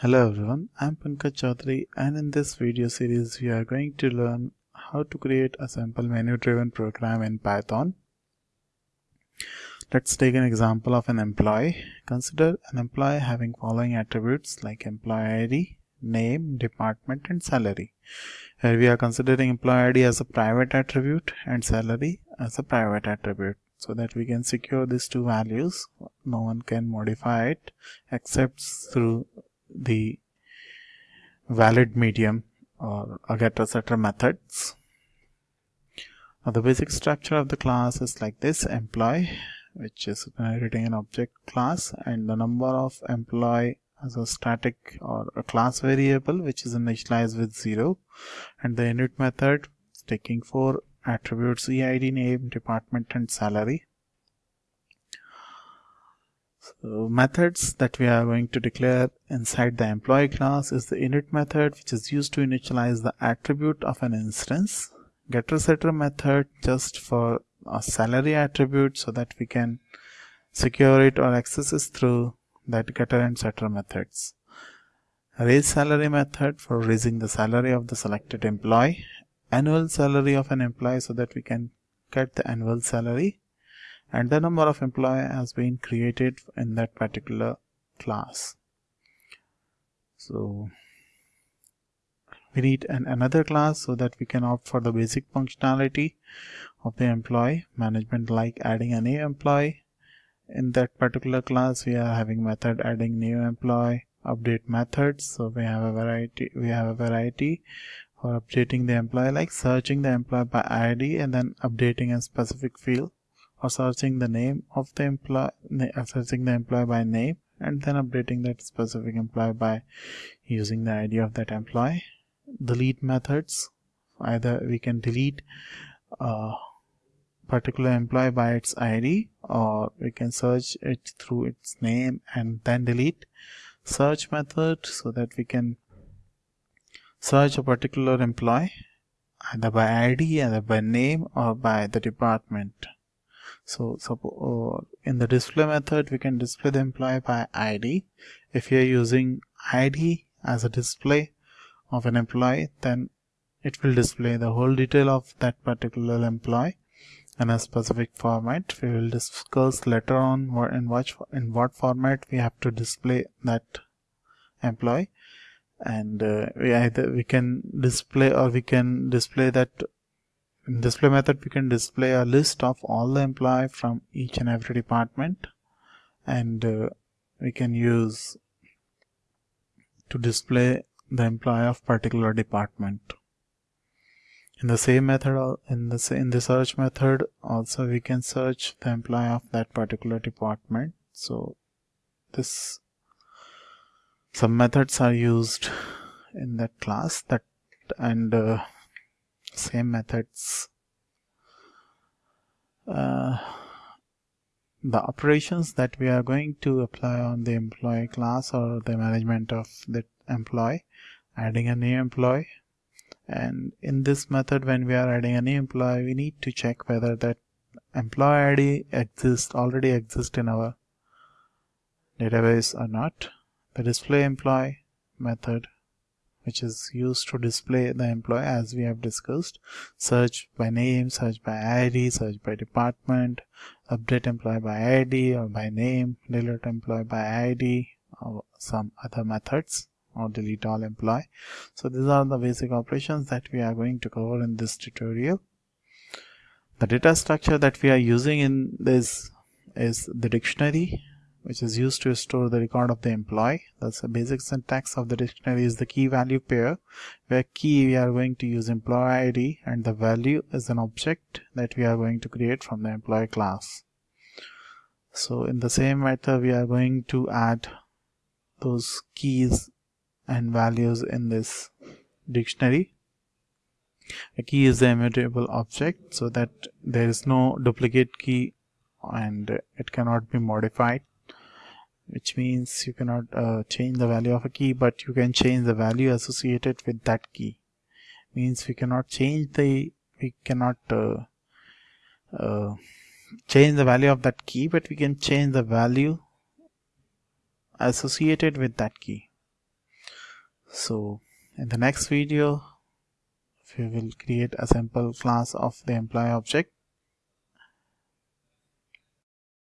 Hello everyone, I'm Pankaj Chaudhary and in this video series we are going to learn how to create a simple menu driven program in Python. Let's take an example of an employee. Consider an employee having following attributes like employee ID, name, department and salary. Here we are considering employee ID as a private attribute and salary as a private attribute so that we can secure these two values no one can modify it except through the valid medium or getter setter methods. Now the basic structure of the class is like this. Employee which is inheriting an object class and the number of employee as a static or a class variable which is initialized with 0 and the init method taking four attributes EID name, department and salary. So methods that we are going to declare inside the employee class is the init method which is used to initialize the attribute of an instance. Getter setter method just for a salary attribute so that we can secure it or access it through that getter and setter methods. Raise salary method for raising the salary of the selected employee annual salary of an employee so that we can get the annual salary and the number of employee has been created in that particular class. So we need an another class so that we can opt for the basic functionality of the employee management like adding a new employee. In that particular class we are having method adding new employee update methods. So we have a variety we have a variety for updating the employee like searching the employee by ID and then updating a specific field or searching the name of the employee uh, searching the employee by name and then updating that specific employee by using the ID of that employee. Delete methods. Either we can delete a particular employee by its ID or we can search it through its name and then delete. Search method so that we can search a particular employee either by ID, either by name or by the department. So, so uh, in the display method, we can display the employee by ID. If you are using ID as a display of an employee, then it will display the whole detail of that particular employee in a specific format. We will discuss later on what in what in what format we have to display that employee and uh, we either we can display or we can display that in display method we can display a list of all the employee from each and every department. And uh, we can use to display the employee of particular department. In the same method in the in the search method also we can search the employee of that particular department. So this some methods are used in that class that and uh, same methods. Uh, the operations that we are going to apply on the employee class or the management of the employee adding a new employee. And in this method when we are adding a new employee we need to check whether that employee ID exists already exists in our database or not. The display employee method which is used to display the employee as we have discussed. Search by name search by id search by department update employee by id or by name delete employee by id or some other methods or delete all employee. So these are the basic operations that we are going to cover in this tutorial. The data structure that we are using in this is the dictionary which is used to store the record of the employee. That's the basic syntax of the dictionary is the key value pair where key we are going to use employee ID and the value is an object that we are going to create from the employee class. So in the same method we are going to add those keys and values in this dictionary. A key is the immutable object so that there is no duplicate key and it cannot be modified which means you cannot uh, change the value of a key but you can change the value associated with that key. Means we cannot change the we cannot uh, uh, change the value of that key but we can change the value associated with that key. So in the next video we will create a simple class of the employee object